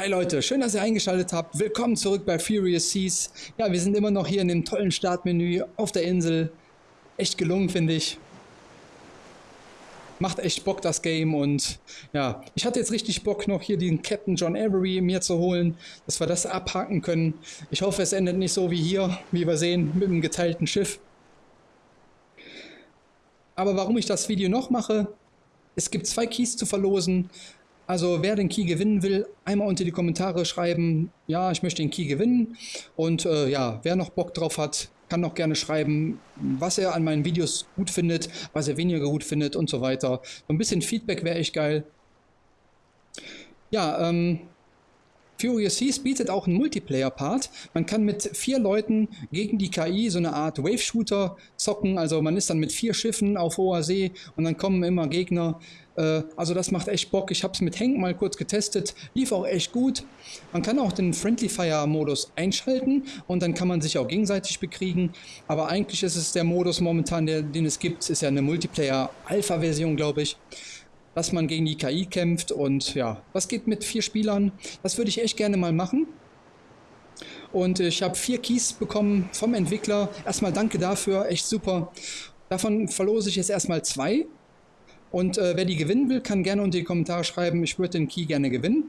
Hi Leute, schön, dass ihr eingeschaltet habt. Willkommen zurück bei Furious Seas. Ja, wir sind immer noch hier in dem tollen Startmenü auf der Insel. Echt gelungen, finde ich. Macht echt Bock, das Game. Und ja, ich hatte jetzt richtig Bock, noch hier den Captain John Avery mir zu holen, dass wir das abhaken können. Ich hoffe, es endet nicht so wie hier, wie wir sehen, mit einem geteilten Schiff. Aber warum ich das Video noch mache, es gibt zwei Keys zu verlosen. Also wer den Key gewinnen will, einmal unter die Kommentare schreiben, ja, ich möchte den Key gewinnen. Und äh, ja, wer noch Bock drauf hat, kann noch gerne schreiben, was er an meinen Videos gut findet, was er weniger gut findet und so weiter. So ein bisschen Feedback wäre echt geil. Ja, ähm, Furious Seas bietet auch einen Multiplayer-Part. Man kann mit vier Leuten gegen die KI so eine Art Wave-Shooter zocken. Also man ist dann mit vier Schiffen auf hoher See und dann kommen immer Gegner. Äh, also das macht echt Bock. Ich habe es mit Hank mal kurz getestet. Lief auch echt gut. Man kann auch den Friendly Fire-Modus einschalten und dann kann man sich auch gegenseitig bekriegen. Aber eigentlich ist es der Modus momentan, der, den es gibt, ist ja eine Multiplayer-Alpha-Version, glaube ich dass man gegen die KI kämpft und ja, was geht mit vier Spielern? Das würde ich echt gerne mal machen. Und ich habe vier Keys bekommen vom Entwickler. Erstmal danke dafür, echt super. Davon verlose ich jetzt erstmal zwei. Und äh, wer die gewinnen will, kann gerne unter die Kommentare schreiben, ich würde den Key gerne gewinnen.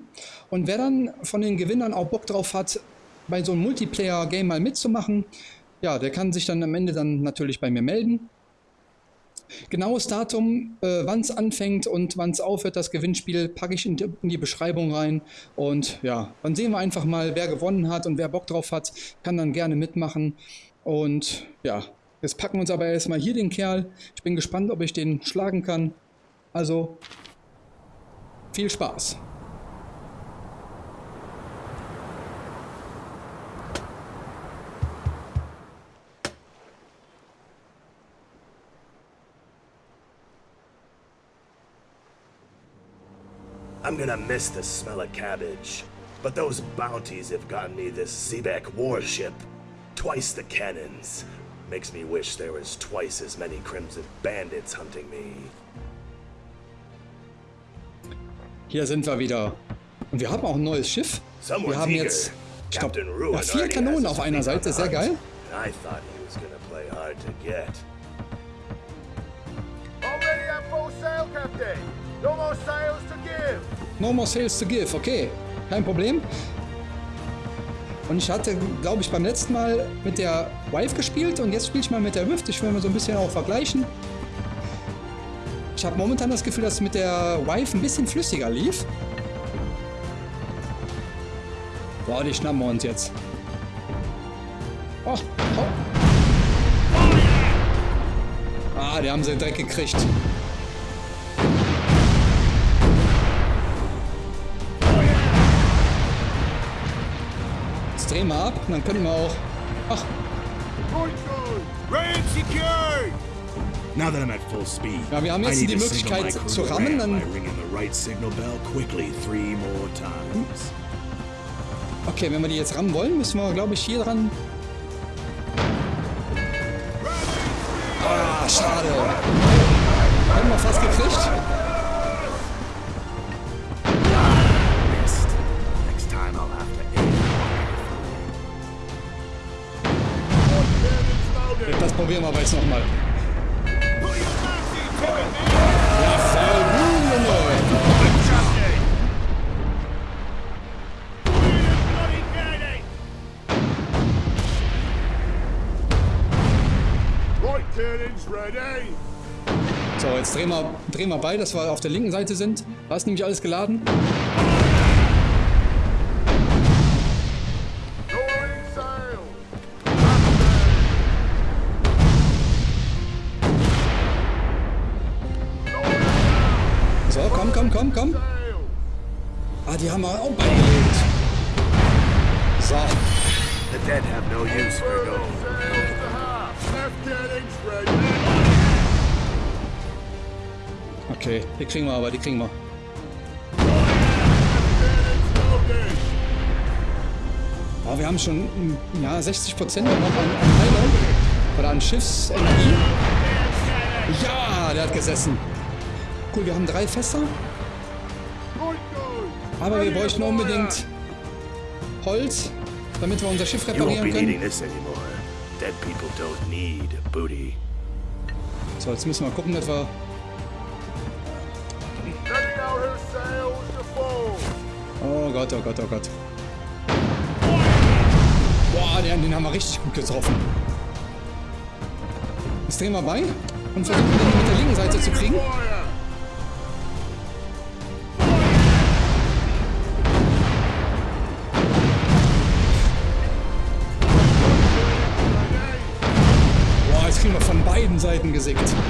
Und wer dann von den Gewinnern auch Bock drauf hat, bei so einem Multiplayer-Game mal mitzumachen, ja, der kann sich dann am Ende dann natürlich bei mir melden. Genaues Datum, äh, wann es anfängt und wann es aufhört, das Gewinnspiel, packe ich in die, in die, Beschreibung rein. Und ja, dann sehen wir einfach mal, wer gewonnen hat und wer Bock drauf hat, kann dann gerne mitmachen. Und ja, jetzt packen wir uns aber erstmal hier den Kerl. Ich bin gespannt, ob ich den schlagen kann. Also, viel Spaß. I'm gonna miss the smell of cabbage. But those bounties have gotten me this Zebek warship. Twice the cannons. Makes me wish there was twice as many Crimson Bandits hunting me. Hier sind wir wieder. Und wir haben auch ein neues Schiff. Wir haben jetzt, ich glaub, ja, vier Kanonen auf einer Seite. Sehr geil. I thought he was gonna play hard to get. Already at full sail, Captain. No more sails to give. No more sales to give. Okay, kein Problem. Und ich hatte, glaube ich, beim letzten Mal mit der Wife gespielt und jetzt spiele ich mal mit der Rift. Ich will mal so ein bisschen auch vergleichen. Ich habe momentan das Gefühl, dass es mit der Wife ein bisschen flüssiger lief. Boah, die schnappen wir uns jetzt. Oh, oh. Ah, die haben sie direkt gekriegt. Drehen wir ab und dann können wir auch... Ach. Now that I'm at full speed, Ja, wir haben jetzt die Möglichkeit zu rammen, dann... right signal bell quickly three more times. Okay, wenn wir die jetzt rammen wollen, müssen wir, glaube ich, hier dran... Ah, schade. Haben wir fast gekriegt. Das probieren wir aber jetzt nochmal. So, jetzt drehen wir, drehen wir bei, dass wir auf der linken Seite sind. Da ist nämlich alles geladen. Komm, komm. Ah, die haben wir auch beigelegt. So, The dead have no use for gold. Okay, die kriegen wir aber, die kriegen wir. Oh, wir haben schon mm, ja, 60% noch an, an Heilung oder an Schiffsenergie. Ja, der hat gesessen. Cool, wir haben drei Fässer. Aber wir bräuchten unbedingt Holz, damit wir unser Schiff You won't be reparieren können. this anymore. Dead people don't need booty. So, jetzt müssen wir gucken, dass wir... Oh Gott, oh Gott, oh Gott. Boah, den, den haben wir richtig gut getroffen. Jetzt drehen wir bei und versuchen den mit der linken Seite zu kriegen. Gesicht.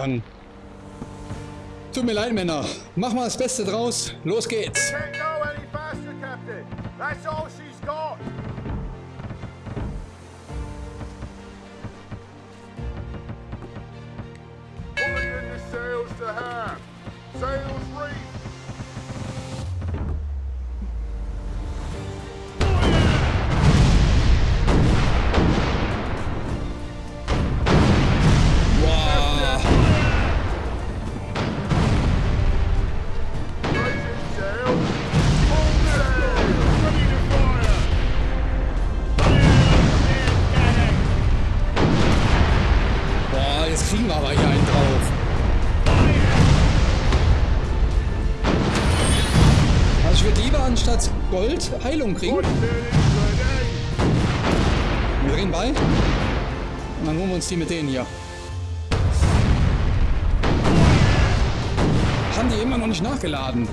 Untergegangen. Tut mir leid, Männer. Mach mal das Beste draus. Los geht's. Heilung kriegen. Wir drehen bei. Und dann holen wir uns die mit denen hier. Haben die immer noch nicht nachgeladen.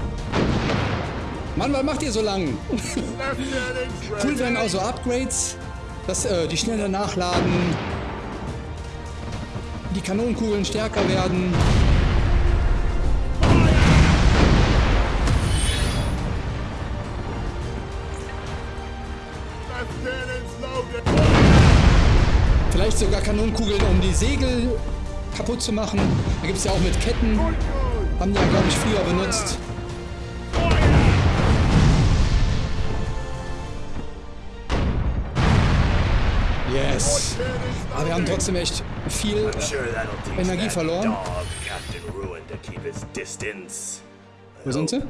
Mann, was macht ihr so lang? Cool werden auch so Upgrades, dass äh, die schneller nachladen, die Kanonenkugeln stärker werden. Vielleicht sogar Kanonenkugeln, um die Segel kaputt zu machen. Da gibt es ja auch mit Ketten. Haben die ja, glaube ich, früher benutzt. Yes. Aber wir haben trotzdem echt viel. Energie verloren. Wo sind sie?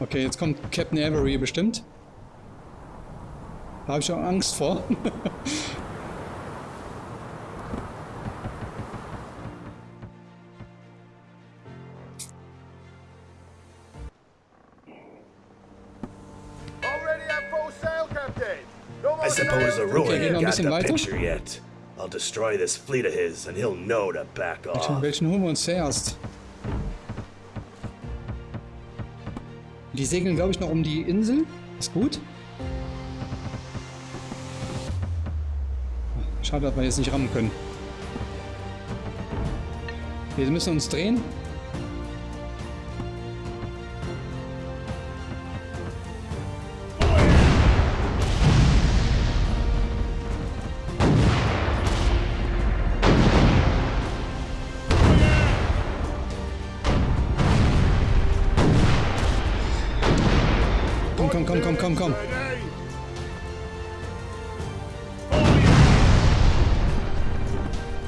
Okay, jetzt kommt Captain Avery bestimmt. Da habe ich auch Angst vor. I suppose the. Ruin ain't got bisschen the weiter. picture yet. I'll destroy this fleet of his, and he'll know to back off. Welchen holen wir uns zuerst? Die segeln, glaube ich, noch um die Insel. Ist gut. Schade, dass wir jetzt nicht rammen können. Wir müssen uns drehen.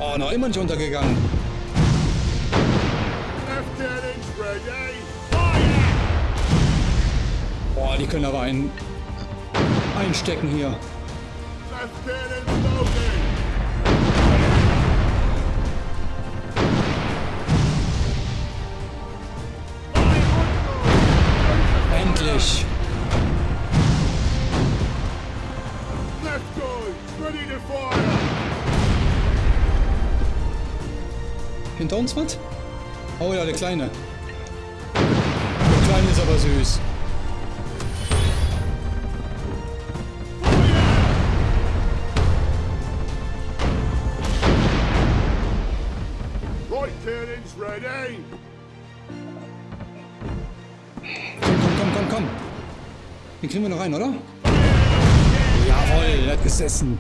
Oh, noch immer nicht untergegangen. Boah, die können aber einen einstecken hier. Endlich. Hinter uns was? Oh ja, der Kleine. Der Kleine ist aber süß. Komm, komm, komm, komm. Den kriegen wir noch rein, oder? Jawohl, er hat gesessen.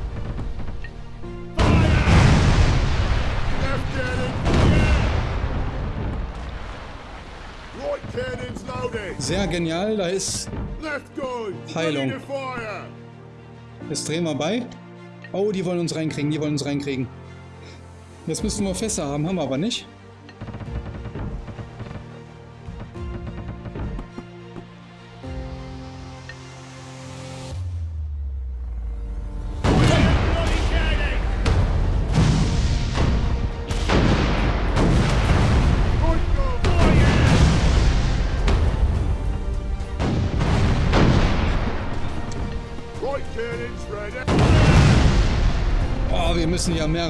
Sehr genial, da ist... Heilung. Jetzt drehen wir bei. Oh, die wollen uns reinkriegen, die wollen uns reinkriegen. Jetzt müssen wir Fässer haben, haben wir aber nicht.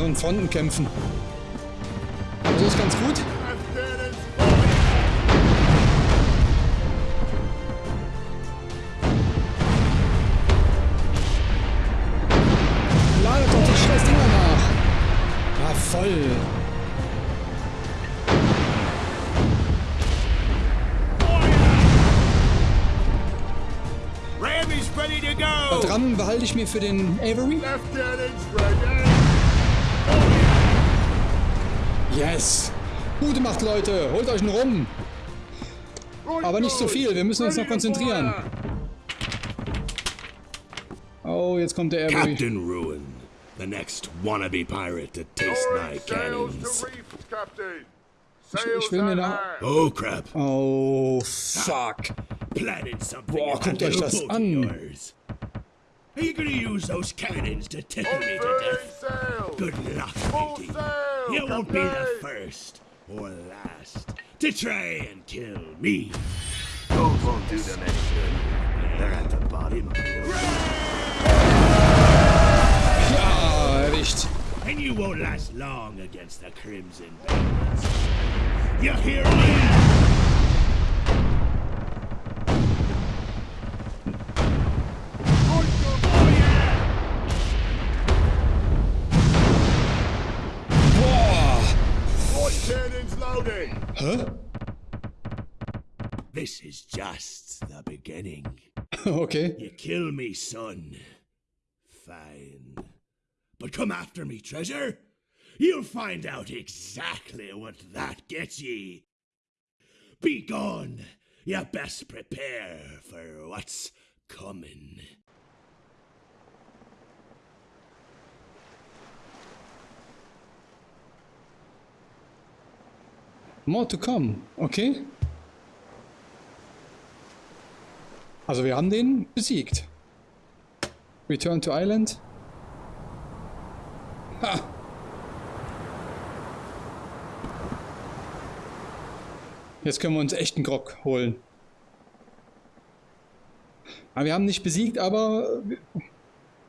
Mehreren Fronten kämpfen. Aber so ist ganz gut. Ladet doch die scheiß Dinger nach. Ja, voll. Dran behalte ich mir für den Avery. Yes. Gute Macht, Leute. Holt euch einen Rum. Aber nicht so gun, viel, wir müssen uns noch konzentrieren. Oh, jetzt kommt der Avery. Captain Ruin, the next wannabe pirate to taste my cannons. ich Sails will mir hand. Oh crap! Oh, fuck. Planted something Boah, guckt euch das an. Are you gonna use those cannons to tickle me to death? Good luck, matey. Sail, You won't be the first or last to try and kill me. Those won't do them any good. They're at the bottom of the ocean. Ja, erwischt. And you won't last long against the Crimson Bandits. You hear me? Hä? This is just the beginning. Okay. You kill me, son. Fine. But come after me, treasure. You'll find out exactly what that gets ye. Be gone. You best prepare for what's coming. More to come. Okay. Also wir haben den besiegt. Return to Island. Ha! Jetzt können wir uns echten Grog holen. Aber wir haben nicht besiegt, aber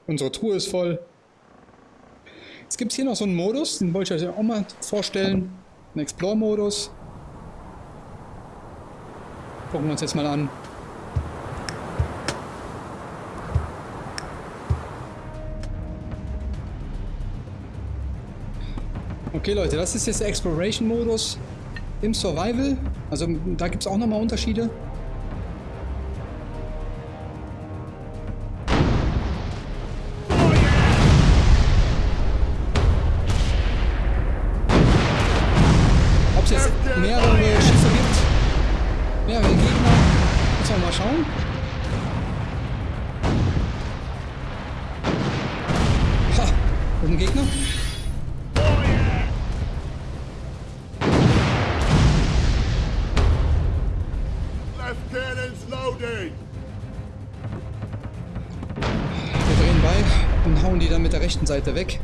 unsere Truhe ist voll. Jetzt gibt es hier noch so einen Modus, den wollte ich euch auch mal vorstellen. Ein Explore-Modus. Gucken wir uns jetzt mal an. Okay Leute, das ist jetzt der Exploration-Modus im Survival. Also da gibt es auch nochmal Unterschiede. Rechten Seite weg.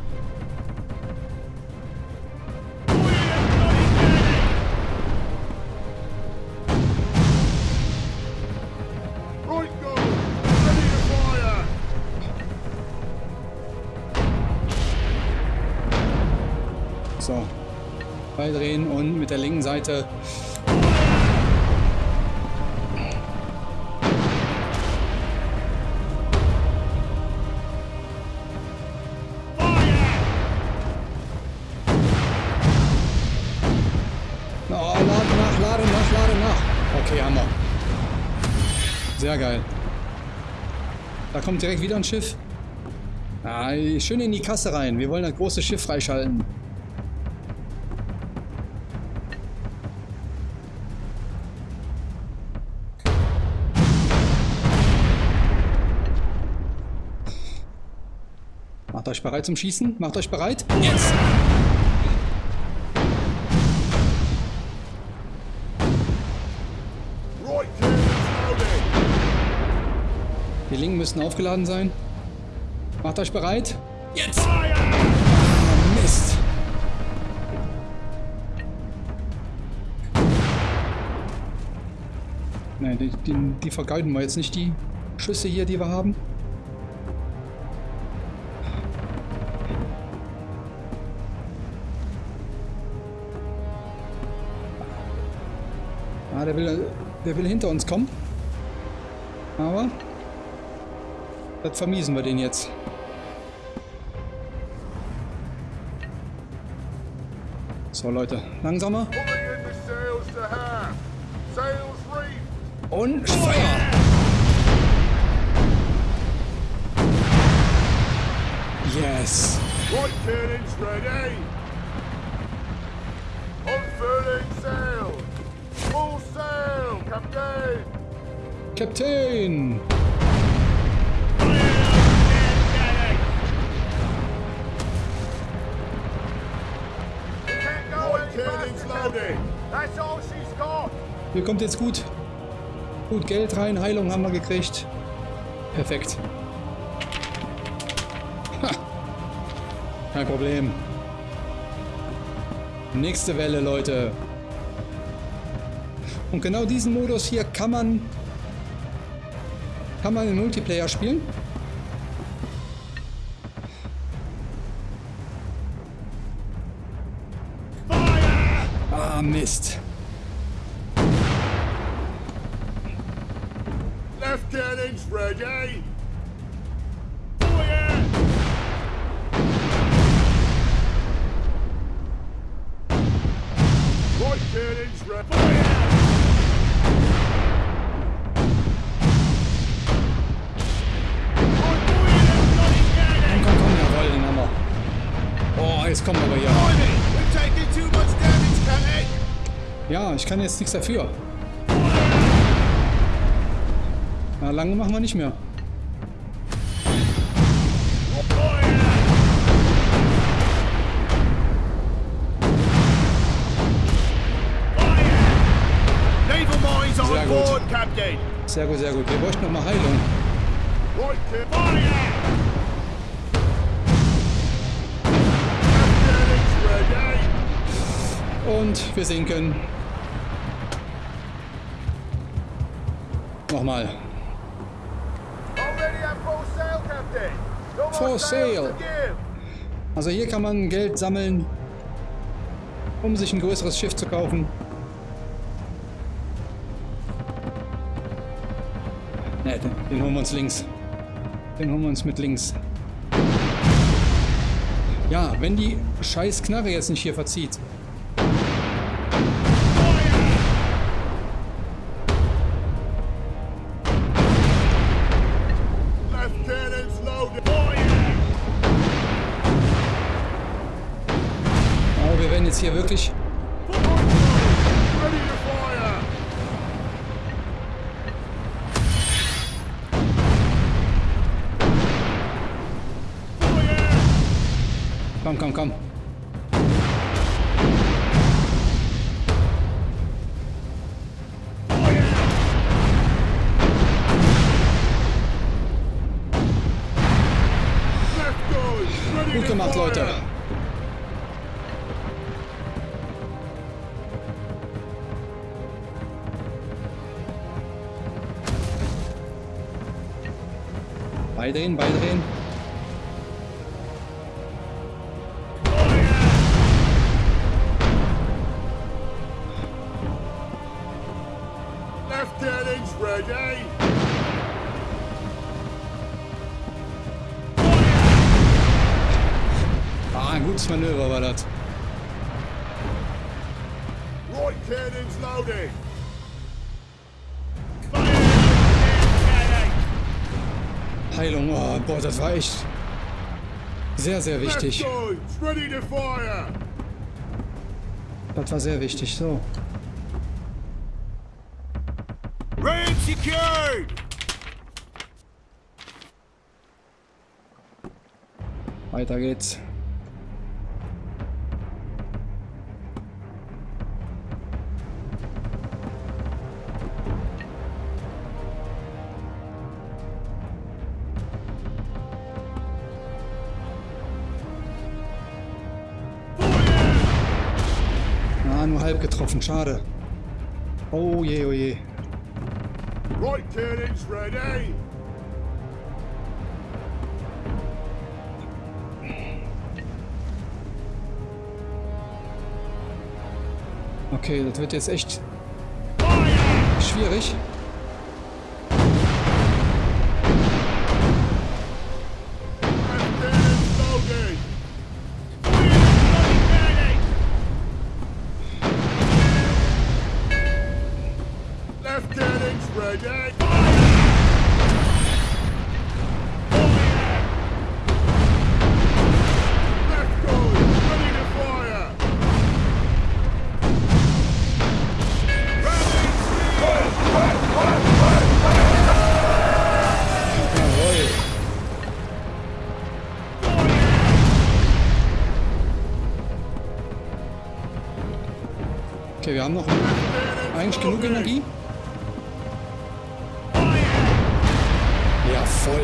So. Beidrehen und mit der linken Seite. Kommt direkt wieder ein Schiff. Ah, schön in die Kasse rein. Wir wollen das große Schiff freischalten. Macht euch bereit zum Schießen. Macht euch bereit. Jetzt! Müssten aufgeladen sein. Macht euch bereit. Jetzt! Mist! Nein, die, die, die vergeuden wir jetzt nicht, die Schüsse hier, die wir haben. Ah, der will, der will hinter uns kommen. Aber das vermiesen wir den jetzt. So Leute, langsamer. Und Feuer! Yes! Captain. Hier kommt jetzt gut. Gut, Geld rein, Heilung haben wir gekriegt. Perfekt. Ha. Kein Problem. Nächste Welle, Leute. Und genau diesen Modus hier kann man kann man im Multiplayer spielen. Ah, Mist. Left cannons ready. Right cannons ready. Ich kann jetzt nichts dafür. Na, lange machen wir nicht mehr. Sehr on gut. board, Captain. Sehr gut, sehr gut. Wir bräuchten noch mal Heilung. Und wir sinken. Sail. to give. Also hier kann man Geld sammeln, um sich ein größeres Schiff zu kaufen. Ne, den, den holen wir uns links. Den holen wir uns mit links. Ja, wenn die scheiß Knarre jetzt nicht hier verzieht. Beidrehen, beidrehen. Left cannons ready. Ah, ein gutes Manöver war das. Right cannons loading. Boah, das war echt sehr, sehr wichtig. Das war sehr wichtig. So. Secured! Weiter geht's. Halb getroffen. Schade. Oh je, oh je. Right cannons ready! Okay, das wird jetzt echt schwierig. Haben noch eigentlich genug Energie. Ja, voll.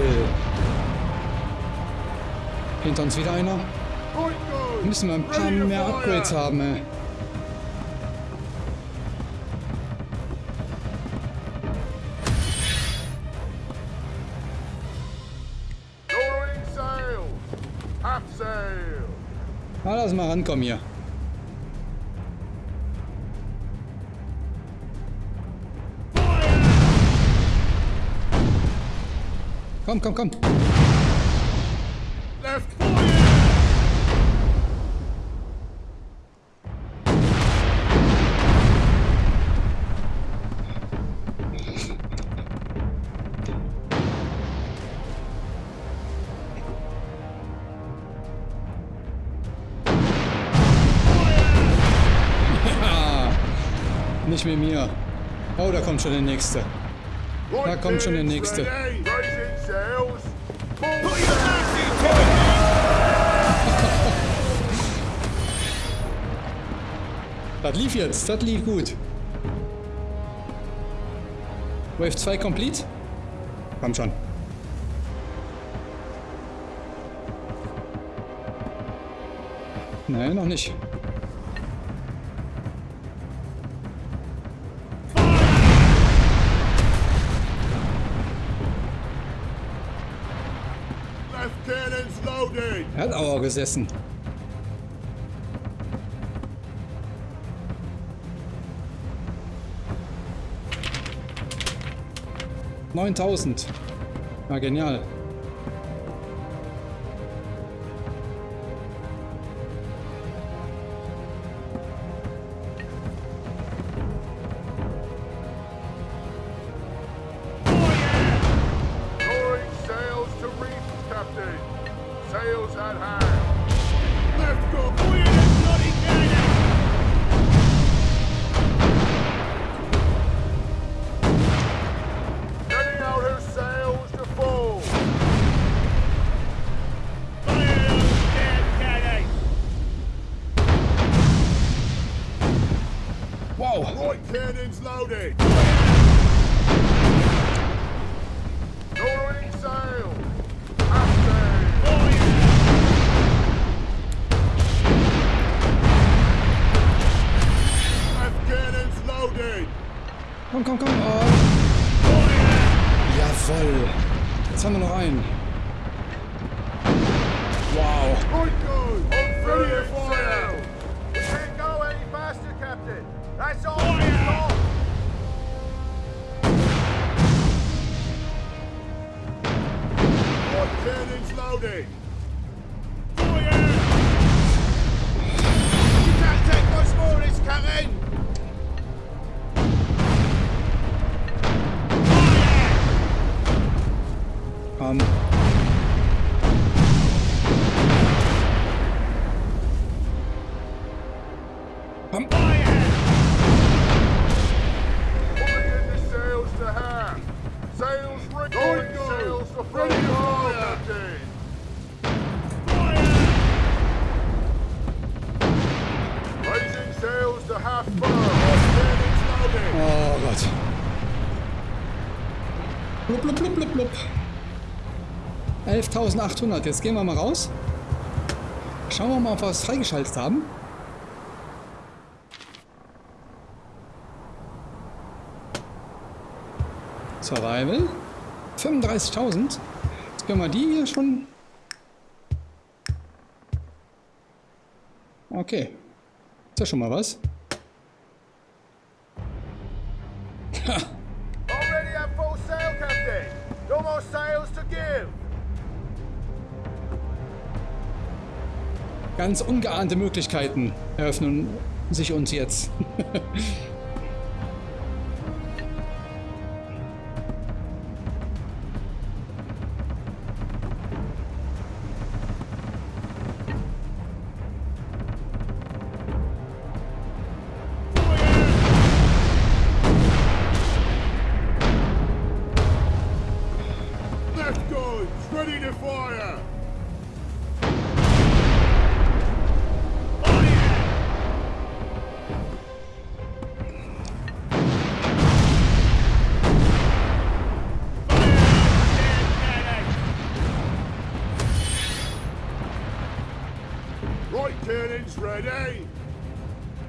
Hinter uns wieder einer. Müssen wir ein paar mehr. Upgrades haben, ey. Na, lass mal rankommen hier. Komm, komm, komm. Left! Nicht mit mir. Oh, da kommt schon der nächste. Da kommt schon der nächste. Das lief jetzt, das lief gut. Wave 2 complete? Komm schon. Nein, noch nicht. Left cannons loaded! Er hat Auer gesessen. Neuntausend. Ja, genial. 11.800. Jetzt gehen wir mal raus. Schauen wir mal, ob wir was freigeschaltet haben. Survival. 35.000. Jetzt können wir die hier schon... Okay. Ist ja schon mal was. Ganz ungeahnte Möglichkeiten eröffnen sich uns jetzt.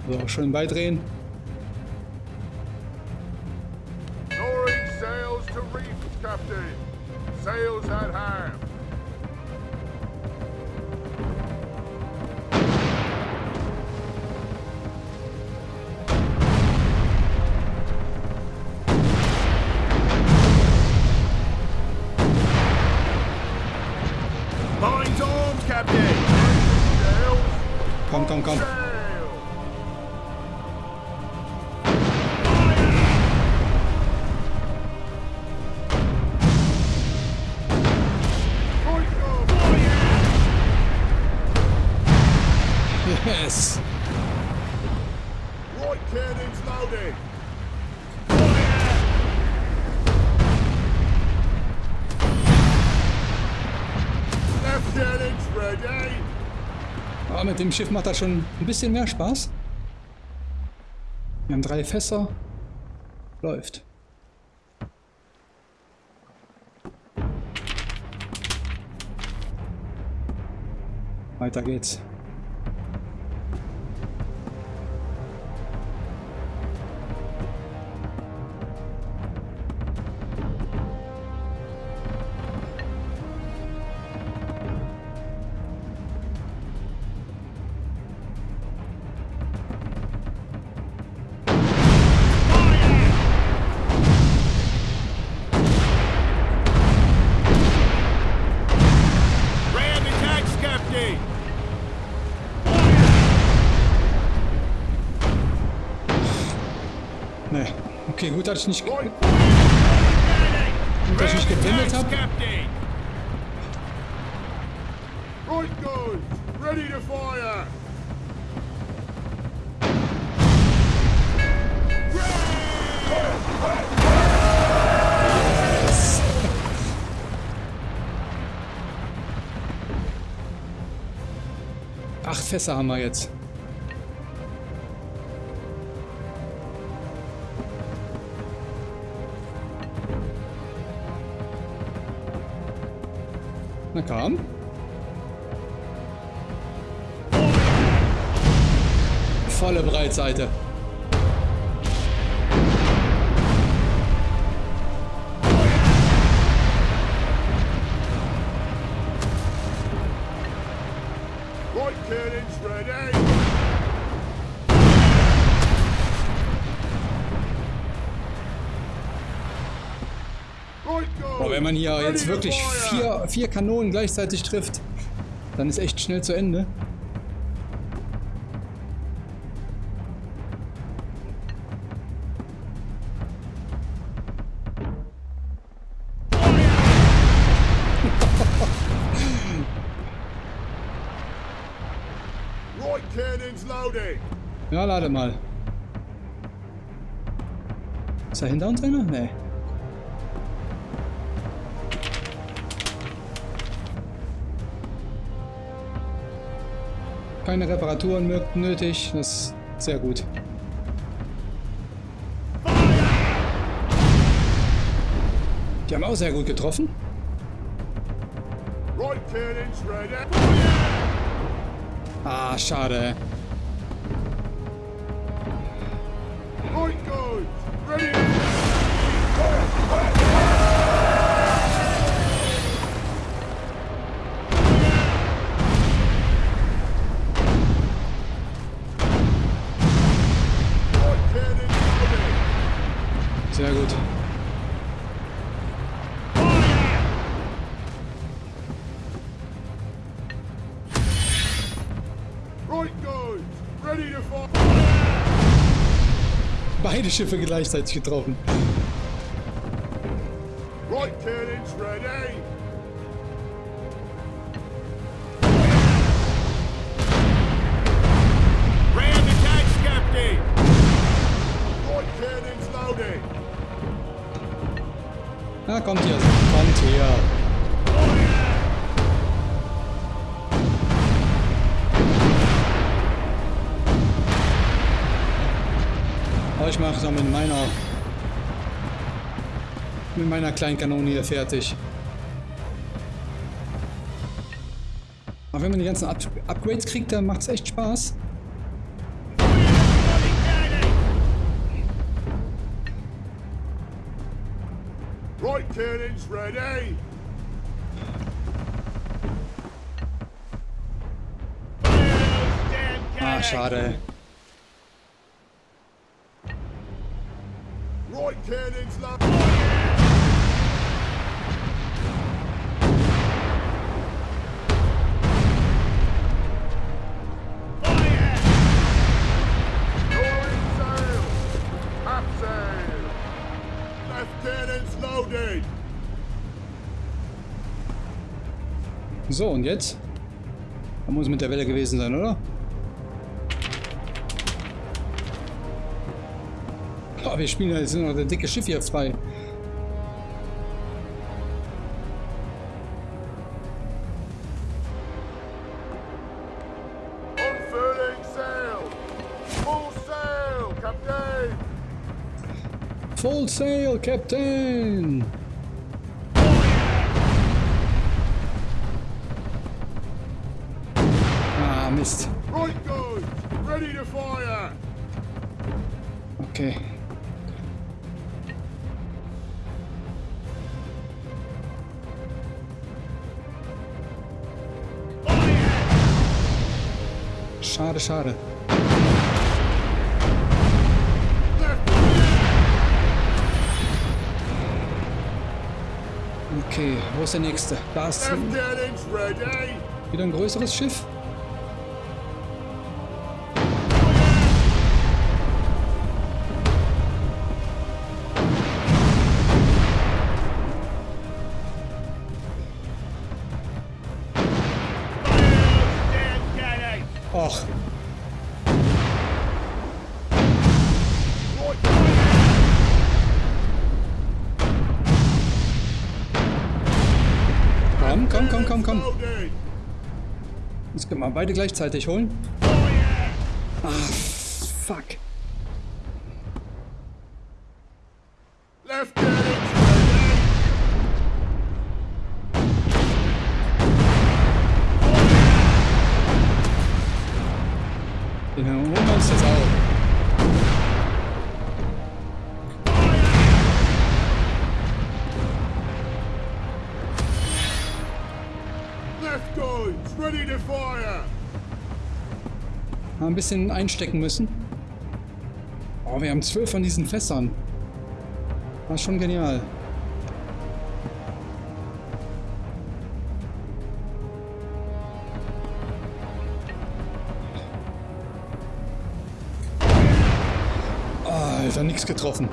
So, schön beidrehen. Yes. Right cannons loaded! Left cannons ready! Aber Ah, mit dem Schiff macht das schon ein bisschen mehr Spaß. Wir haben drei Fässer. Läuft. Weiter geht's. Dass ich nicht, dass ich nicht Attacks, habe. Right ready to fire! Acht Fässer haben wir jetzt. Na komm. Volle Breitseite. man hier jetzt wirklich vier, vier Kanonen gleichzeitig trifft, dann ist echt schnell zu Ende. Ja, lade mal. Ist da hinter uns einer? Nee. Keine Reparaturen nötig. Das ist sehr gut. Die haben auch sehr gut getroffen. Ah, schade. Right Schiffe gleichzeitig getroffen. Right cannons ready. Aber ich mache dann mit meiner mit meiner kleinen Kanone hier fertig. Aber wenn man die ganzen Up Upgrades kriegt, dann macht es echt Spaß. Right cannons ready. Ah, schade. So, und jetzt? Da muss mit der Welle gewesen sein, oder? Oh, wir spielen jetzt noch das dicke Schiff hier frei. Full sail, Captain. Full sail, Captain! Ah, Mist. Right guns ready to fire. Okay. Schade, schade. Okay, wo ist der nächste? Da ist wieder ein größeres Schiff. Beide gleichzeitig holen. Ah, fuck. Left Mal ein bisschen einstecken müssen. Oh, wir haben zwölf von diesen Fässern. War schon genial. Alter, nichts getroffen.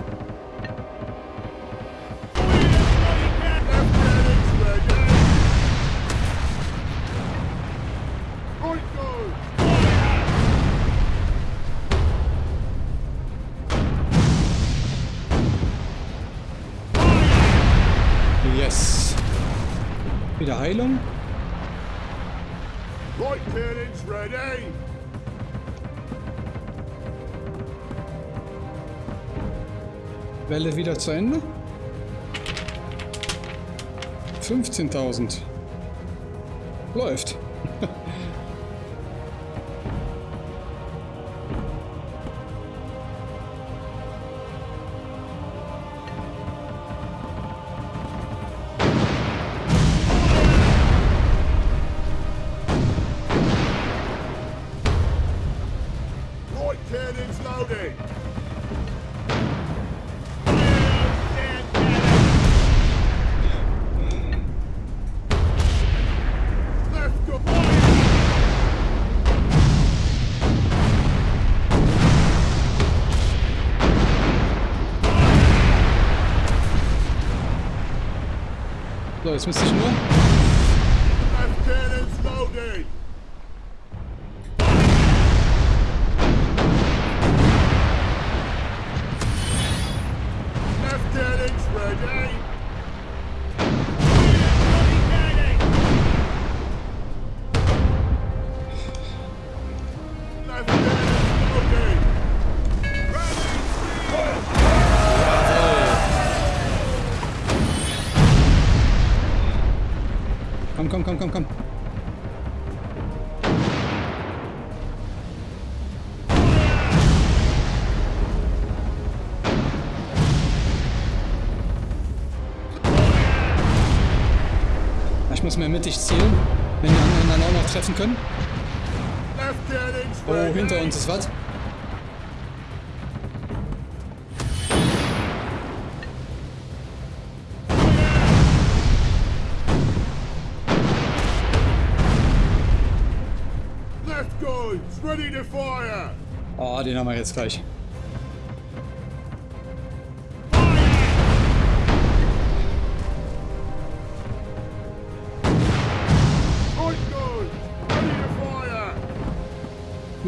Heilung. Welle wieder zu Ende. 15.000. Läuft. So, jetzt müsste. Muss mehr mittig zielen, wenn die anderen dann auch noch treffen können. Oh, hinter uns ist was. Left guns ready to fire. Oh, den haben wir jetzt gleich.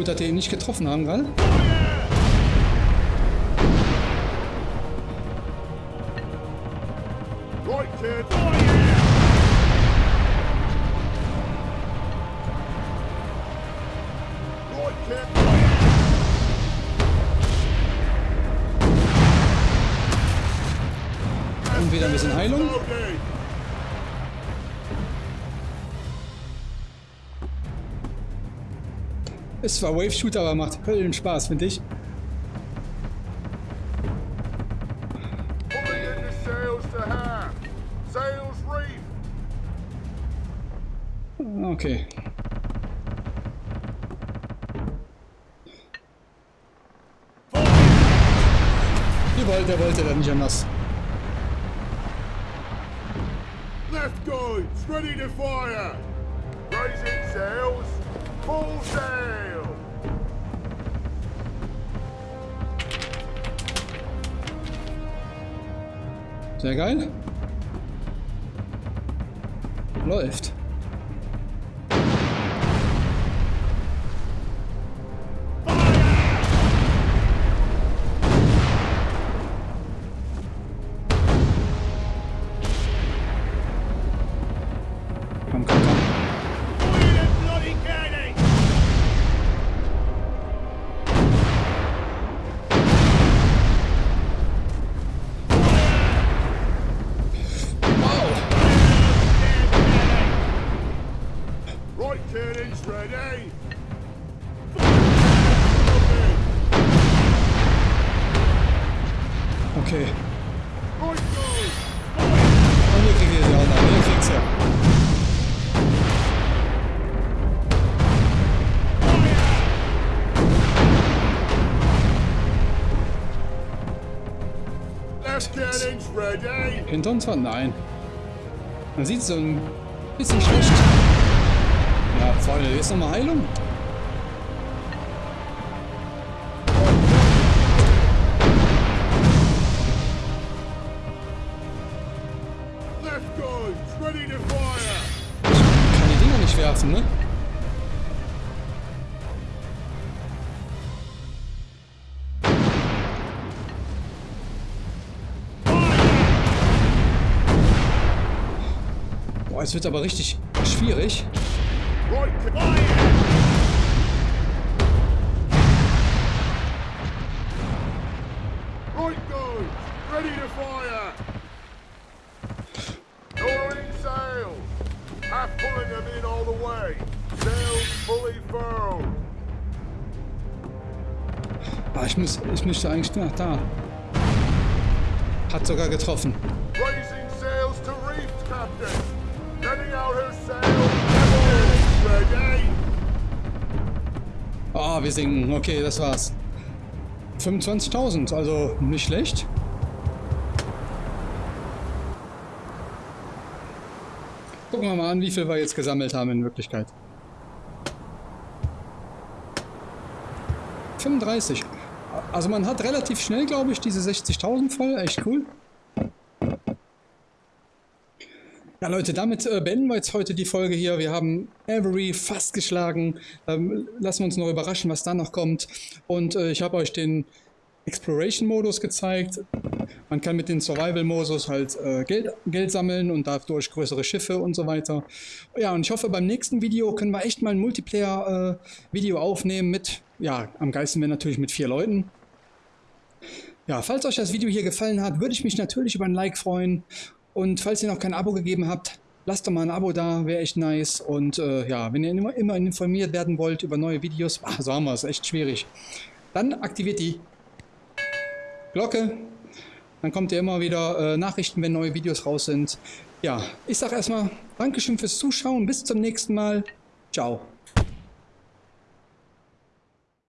Gut, dass wir ihn nicht getroffen haben gerade. Ist zwar Wave Shooter, aber macht Höllen Spaß, finde ich. Okay. Ihr wollt, der wollte dann nicht anders. Left guns ready to fire. Raising sails. Full sail. Sehr geil. Läuft. Hinter uns war? Nein. Man sieht so ein bisschen schlecht. Ja, Freunde, jetzt nochmal Heilung. Es wird aber richtig schwierig. Ah, ich, muss, ich müsste eigentlich nach da. Hat sogar getroffen. Ah, wir sinken. Okay, das war's. 25.000, also nicht schlecht. Gucken wir mal an, wie viel wir jetzt gesammelt haben in Wirklichkeit. 35. Also man hat relativ schnell, glaube ich, diese 60.000 voll. Echt cool. Ja, Leute, damit äh, beenden wir jetzt heute die Folge hier. Wir haben Avery fast geschlagen. Ähm, lassen wir uns noch überraschen, was da noch kommt. Und äh, ich habe euch den Exploration-Modus gezeigt. Man kann mit dem Survival-Modus halt äh, Geld, Geld sammeln und dadurch größere Schiffe und so weiter. Ja, und ich hoffe, beim nächsten Video können wir echt mal ein Multiplayer-Video aufnehmen mit, ja, am geilsten wäre natürlich mit vier Leuten. Ja, falls euch das Video hier gefallen hat, würde ich mich natürlich über ein Like freuen. Und falls ihr noch kein Abo gegeben habt, lasst doch mal ein Abo da, wäre echt nice. Und äh, ja, wenn ihr immer, immer informiert werden wollt über neue Videos, ach, so haben wir es, echt schwierig. Dann aktiviert die Glocke. Dann kommt ihr immer wieder äh, Nachrichten, wenn neue Videos raus sind. Ja, ich sage erstmal Dankeschön fürs Zuschauen. Bis zum nächsten Mal. Ciao.